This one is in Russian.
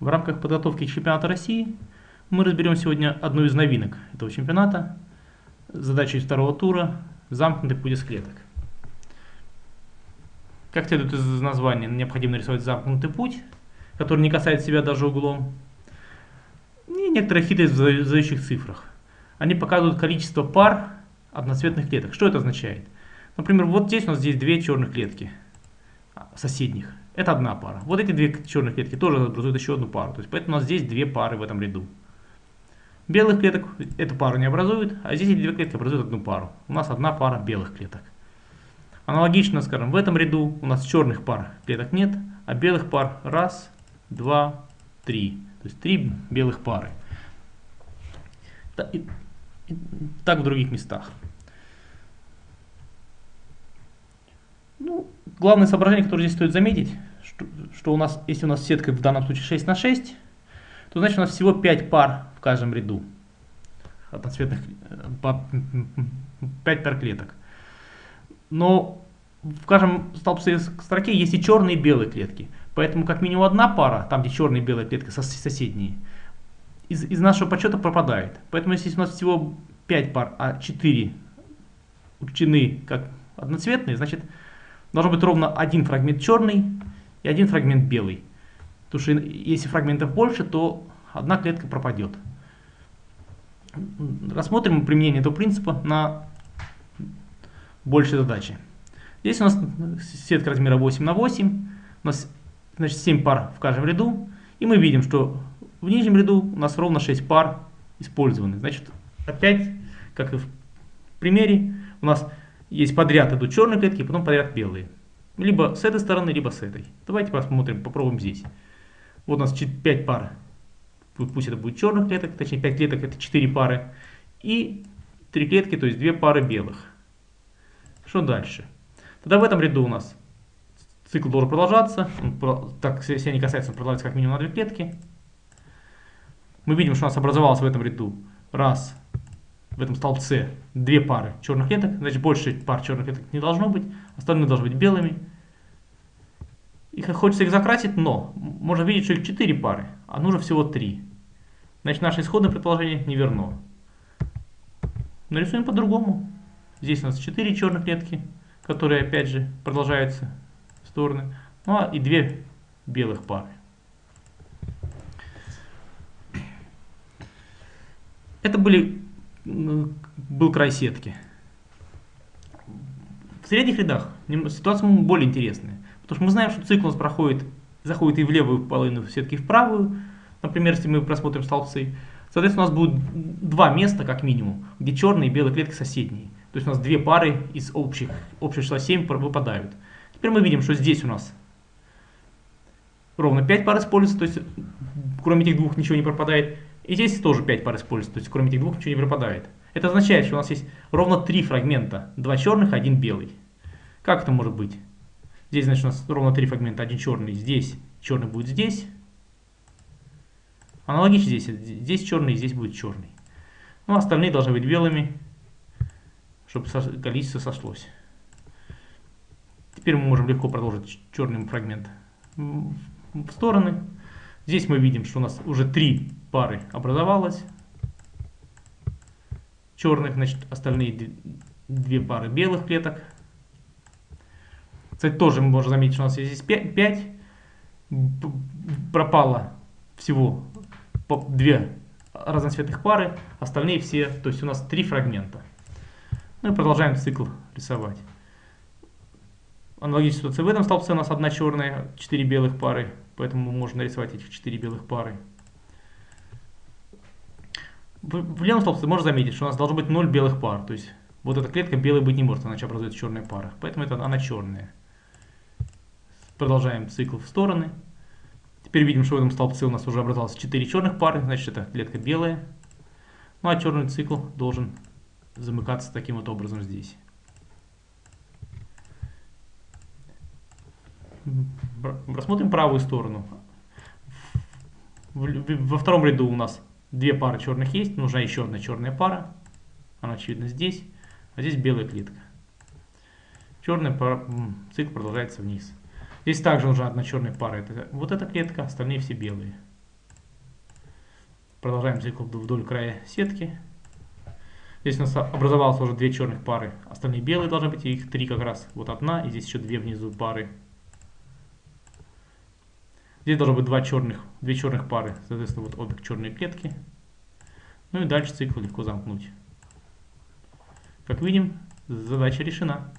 В рамках подготовки к чемпионату России мы разберем сегодня одну из новинок этого чемпионата. Задачей второго тура – замкнутый путь из клеток. Как следует из названия, необходимо нарисовать замкнутый путь, который не касается себя даже углом. И некоторые хитрость в задающих цифрах. Они показывают количество пар одноцветных клеток. Что это означает? Например, вот здесь у нас здесь две черных клетки соседних. Это одна пара. Вот эти две черных клетки тоже образуют еще одну пару. То есть поэтому у нас здесь две пары в этом ряду. Белых клеток эту пару не образует, а здесь эти две клетки образуют одну пару. У нас одна пара белых клеток. Аналогично, скажем, в этом ряду у нас черных пар клеток нет, а белых пар раз, два, три. То есть три белых пары. Так в других местах. Ну, главное соображение, которое здесь стоит заметить, что, что у нас, если у нас сетка в данном случае 6 на 6, то значит у нас всего 5 пар в каждом ряду одноцветных, 5 пар клеток. Но в каждом столбце строке есть и черные и белые клетки. Поэтому как минимум одна пара, там где черные и белые клетки соседние, из, из нашего подсчета пропадает. Поэтому если у нас всего 5 пар, а 4 учтены как одноцветные, значит должен быть ровно один фрагмент черный и один фрагмент белый. Потому что если фрагментов больше, то одна клетка пропадет. Рассмотрим применение этого принципа на большей задаче. Здесь у нас сетка размера 8 на 8, у нас значит, 7 пар в каждом ряду, и мы видим, что в нижнем ряду у нас ровно 6 пар использованы. Значит, опять, как и в примере, у нас есть подряд идут черные клетки, потом подряд белые. Либо с этой стороны, либо с этой. Давайте посмотрим, попробуем здесь. Вот у нас 5 пар, пусть это будет черных клеток, точнее 5 клеток это 4 пары. И 3 клетки, то есть 2 пары белых. Что дальше? Тогда в этом ряду у нас цикл должен продолжаться. Так, если не касается, он продолжается как минимум на 2 клетки. Мы видим, что у нас образовалось в этом ряду раз, в этом столбце две пары черных клеток, значит больше пар черных клеток не должно быть, остальные должны быть белыми. И хочется их закрасить, но можно видеть, что их 4 пары, а нужно всего 3. Значит наше исходное предположение не верно. Нарисуем по-другому. Здесь у нас 4 черных клетки, которые опять же продолжаются в стороны. Ну а и 2 белых пары. Это были был край сетки. В средних рядах ситуация более интересная. Потому что мы знаем, что цикл у нас проходит, заходит и в левую половину сетки, и в правую. Например, если мы просмотрим столбцы. Соответственно, у нас будет два места, как минимум, где черные и белые клетки соседние. То есть у нас две пары из общих, общего числа 7 выпадают. Теперь мы видим, что здесь у нас ровно 5 пар используется, то есть кроме этих двух ничего не пропадает. И здесь тоже 5 пар используется, то есть кроме этих двух ничего не пропадает. Это означает, что у нас есть ровно 3 фрагмента, 2 черных, 1 белый. Как это может быть? Здесь, значит, у нас ровно 3 фрагмента, один черный здесь, черный будет здесь. Аналогично здесь, здесь черный, здесь будет черный. Ну, остальные должны быть белыми, чтобы количество сошлось. Теперь мы можем легко продолжить черный фрагмент в стороны. Здесь мы видим, что у нас уже три пары образовалось. Черных, значит, остальные две пары белых клеток. Кстати, тоже мы можем заметить, что у нас здесь 5, 5 пропало всего две разноцветных пары, остальные все, то есть у нас три фрагмента. Ну и продолжаем цикл рисовать. Аналогичная ситуация в этом столбце у нас одна черная, четыре белых пары, поэтому можно нарисовать этих четыре белых пары. В, левом столбце можно заметить, что у нас должно быть 0 белых пар, то есть вот эта клетка белой быть не может, иначе образуется черная пара, поэтому это она черная. Продолжаем цикл в стороны. Теперь видим, что в этом столбце у нас уже образовалось 4 черных пары, значит это клетка белая. Ну а черный цикл должен замыкаться таким вот образом здесь. Рассмотрим правую сторону. Во втором ряду у нас две пары черных есть, нужна еще одна черная пара. Она очевидно здесь, а здесь белая клетка. Черный пара, цикл продолжается вниз. Здесь также нужна одна черная пара. Это вот эта клетка, остальные все белые. Продолжаем цикл вдоль края сетки. Здесь у нас образовалось уже две черных пары. Остальные белые должны быть, их три как раз. Вот одна, и здесь еще две внизу пары. Здесь должно быть два черных, две черных пары. Соответственно, вот обе черные клетки. Ну и дальше цикл легко замкнуть. Как видим, задача решена.